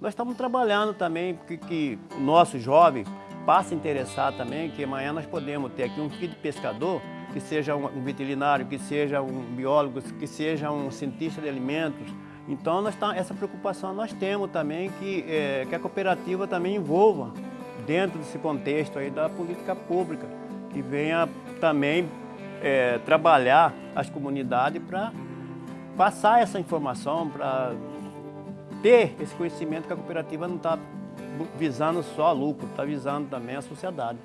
Nós estamos trabalhando também que, que o nosso jovem passe a interessar também, que amanhã nós podemos ter aqui um filho de pescador, que seja um veterinário, que seja um biólogo, que seja um cientista de alimentos. Então, nós tá, essa preocupação nós temos também, que, é, que a cooperativa também envolva dentro desse contexto aí da política pública, que venha também é, trabalhar as comunidades para passar essa informação, para ter esse conhecimento que a cooperativa não está visando só lucro, está visando também a sociedade.